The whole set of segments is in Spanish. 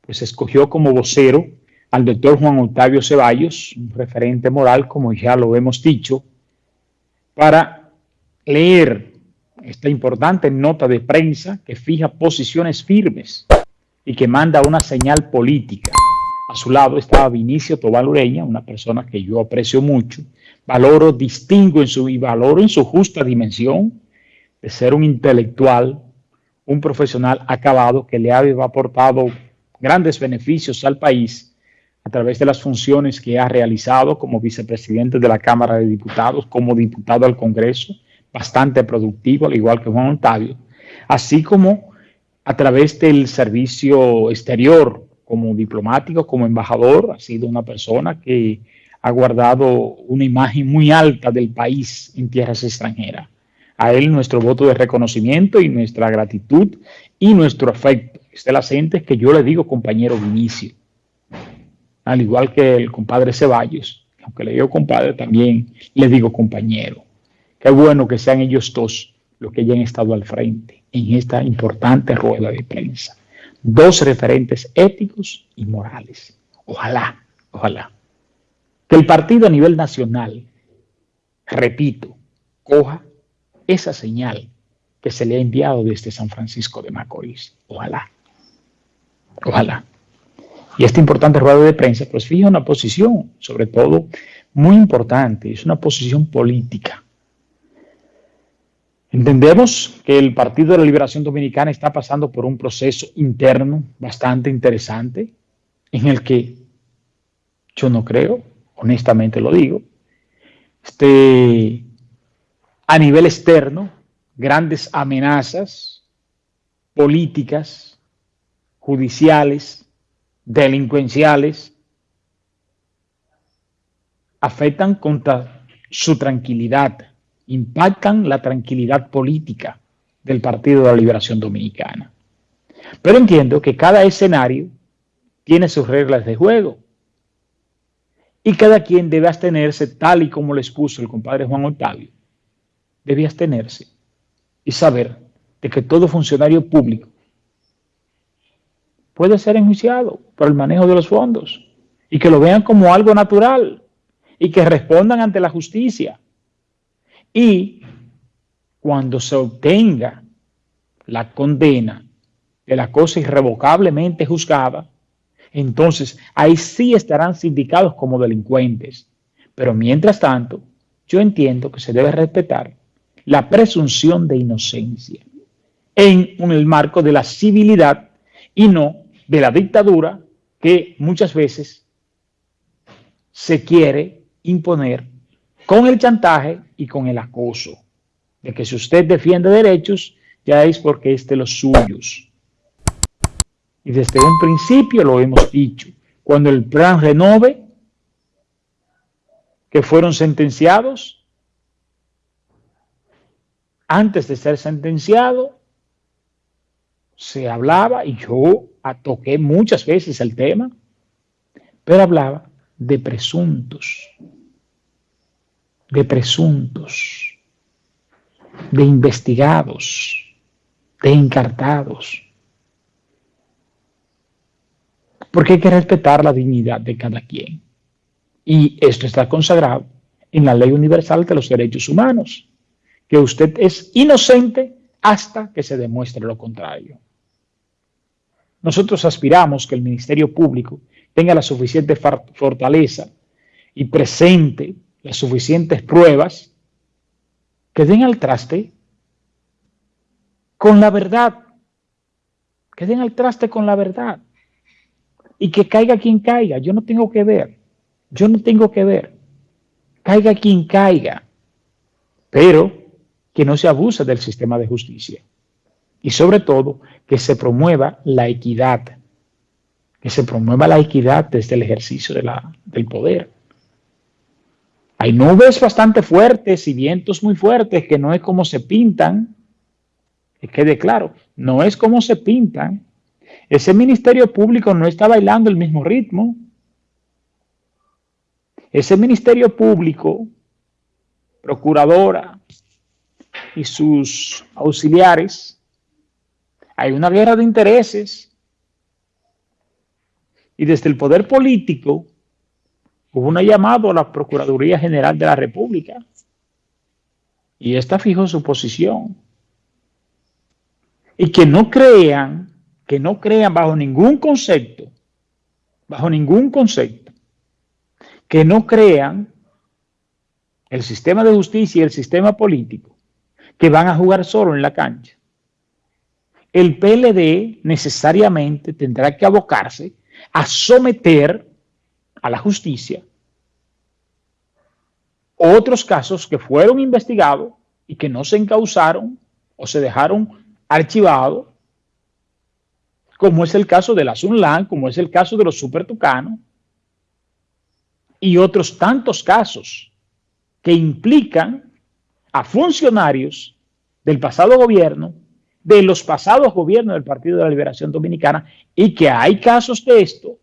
pues escogió como vocero al doctor Juan Octavio Ceballos, un referente moral, como ya lo hemos dicho, para leer esta importante nota de prensa que fija posiciones firmes y que manda una señal política. A su lado estaba Vinicio Tobal Ureña, una persona que yo aprecio mucho, valoro, distingo en su, y valoro en su justa dimensión de ser un intelectual, un profesional acabado que le ha aportado grandes beneficios al país a través de las funciones que ha realizado como vicepresidente de la Cámara de Diputados, como diputado al Congreso, bastante productivo, al igual que Juan Octavio, así como a través del servicio exterior, como diplomático, como embajador, ha sido una persona que ha guardado una imagen muy alta del país en tierras extranjeras. A él nuestro voto de reconocimiento y nuestra gratitud y nuestro afecto. Este la gente que yo le digo compañero Vinicio, al igual que el compadre Ceballos, aunque le digo compadre también le digo compañero. Qué bueno que sean ellos dos los que hayan estado al frente en esta importante rueda de prensa. Dos referentes éticos y morales. Ojalá, ojalá. Que el partido a nivel nacional, repito, coja esa señal que se le ha enviado desde San Francisco de Macorís. Ojalá. Ojalá. Y esta importante rueda de prensa, pues fija una posición, sobre todo, muy importante, es una posición política Entendemos que el Partido de la Liberación Dominicana está pasando por un proceso interno bastante interesante en el que yo no creo, honestamente lo digo, este, a nivel externo, grandes amenazas políticas, judiciales, delincuenciales, afectan contra su tranquilidad, impactan la tranquilidad política del Partido de la Liberación Dominicana. Pero entiendo que cada escenario tiene sus reglas de juego y cada quien debe abstenerse tal y como les puso el compadre Juan Octavio. Debe abstenerse y saber de que todo funcionario público puede ser enjuiciado por el manejo de los fondos y que lo vean como algo natural y que respondan ante la justicia y cuando se obtenga la condena de la cosa irrevocablemente juzgada, entonces ahí sí estarán sindicados como delincuentes. Pero mientras tanto, yo entiendo que se debe respetar la presunción de inocencia en el marco de la civilidad y no de la dictadura que muchas veces se quiere imponer con el chantaje y con el acoso. De que si usted defiende derechos, ya es porque es de los suyos. Y desde un principio lo hemos dicho. Cuando el plan renove, que fueron sentenciados, antes de ser sentenciado, se hablaba, y yo toqué muchas veces el tema, pero hablaba de presuntos de presuntos, de investigados, de encartados. Porque hay que respetar la dignidad de cada quien. Y esto está consagrado en la ley universal de los derechos humanos, que usted es inocente hasta que se demuestre lo contrario. Nosotros aspiramos que el Ministerio Público tenga la suficiente fortaleza y presente las suficientes pruebas que den al traste con la verdad, que den al traste con la verdad y que caiga quien caiga, yo no tengo que ver, yo no tengo que ver, caiga quien caiga, pero que no se abuse del sistema de justicia y sobre todo que se promueva la equidad, que se promueva la equidad desde el ejercicio del poder. Hay nubes bastante fuertes y vientos muy fuertes que no es como se pintan. Que quede claro, no es como se pintan. Ese ministerio público no está bailando el mismo ritmo. Ese ministerio público, procuradora y sus auxiliares, hay una guerra de intereses Y desde el poder político hubo un llamado a la Procuraduría General de la República. Y esta fijó su posición. Y que no crean, que no crean bajo ningún concepto, bajo ningún concepto, que no crean el sistema de justicia y el sistema político, que van a jugar solo en la cancha. El PLD necesariamente tendrá que abocarse a someter a la justicia otros casos que fueron investigados y que no se encausaron o se dejaron archivados, como es el caso de la Sunlan, como es el caso de los Super Tucanos, y otros tantos casos que implican a funcionarios del pasado gobierno, de los pasados gobiernos del Partido de la Liberación Dominicana, y que hay casos de esto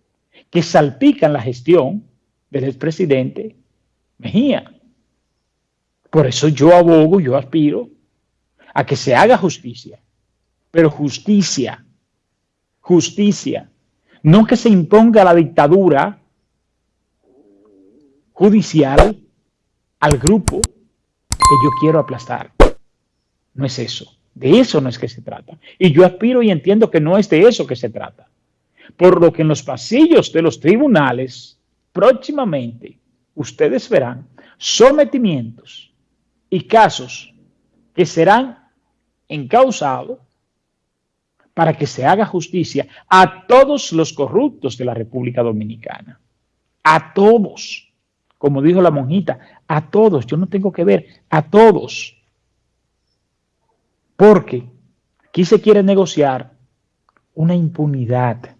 que salpican la gestión del expresidente Mejía. Por eso yo abogo, yo aspiro a que se haga justicia, pero justicia, justicia, no que se imponga la dictadura judicial al grupo que yo quiero aplastar. No es eso. De eso no es que se trata. Y yo aspiro y entiendo que no es de eso que se trata. Por lo que en los pasillos de los tribunales, próximamente, ustedes verán sometimientos y casos que serán encausados para que se haga justicia a todos los corruptos de la República Dominicana. A todos. Como dijo la monjita, a todos. Yo no tengo que ver, a todos. Porque aquí se quiere negociar una impunidad.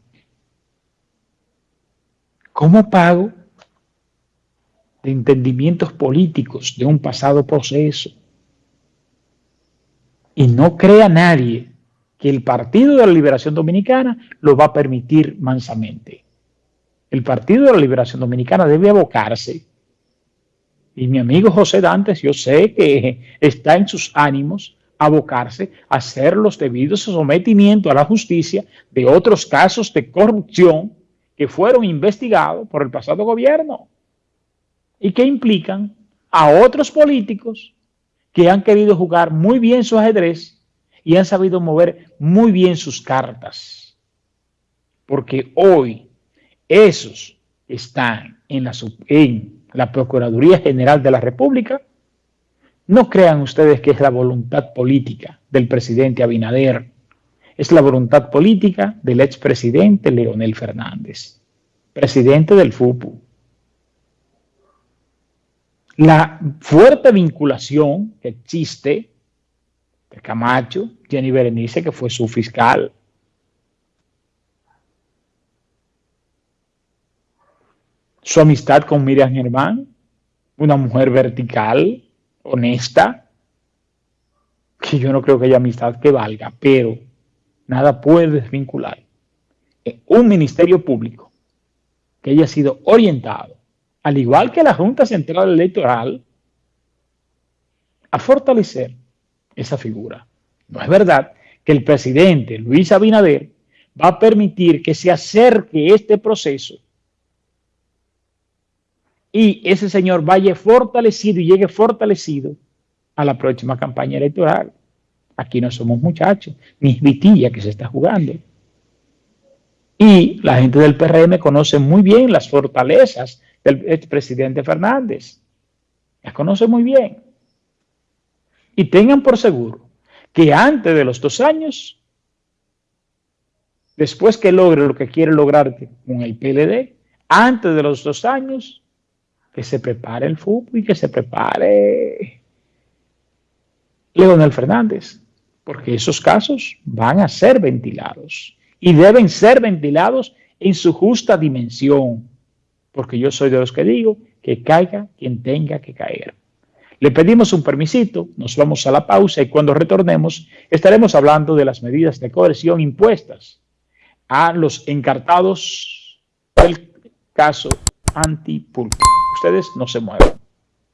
¿Cómo pago? de entendimientos políticos de un pasado proceso. Y no crea nadie que el Partido de la Liberación Dominicana lo va a permitir mansamente. El Partido de la Liberación Dominicana debe abocarse, y mi amigo José Dantes, yo sé que está en sus ánimos abocarse a hacer los debidos sometimientos a la justicia de otros casos de corrupción que fueron investigados por el pasado gobierno y que implican a otros políticos que han querido jugar muy bien su ajedrez y han sabido mover muy bien sus cartas. Porque hoy esos están en la, Procuraduría General de la República. No crean ustedes que es la voluntad política del presidente Abinader. Es la voluntad política del expresidente Leonel Fernández, presidente del FUPU, la fuerte vinculación que existe de Camacho, Jenny Berenice, que fue su fiscal, su amistad con Miriam Germán, una mujer vertical, honesta, que yo no creo que haya amistad que valga, pero nada puede desvincular un ministerio público que haya sido orientado al igual que la Junta Central Electoral, a fortalecer esa figura. No es verdad que el presidente Luis Abinader va a permitir que se acerque este proceso y ese señor vaya fortalecido y llegue fortalecido a la próxima campaña electoral. Aquí no somos muchachos, ni vitilla que se está jugando. Y la gente del PRM conoce muy bien las fortalezas del expresidente Fernández. Las conoce muy bien. Y tengan por seguro que antes de los dos años, después que logre lo que quiere lograr con el PLD, antes de los dos años, que se prepare el fútbol y que se prepare Leonel Fernández, porque esos casos van a ser ventilados y deben ser ventilados en su justa dimensión porque yo soy de los que digo que caiga quien tenga que caer. Le pedimos un permisito, nos vamos a la pausa y cuando retornemos estaremos hablando de las medidas de coerción impuestas a los encartados del caso antipulpo. Ustedes no se muevan.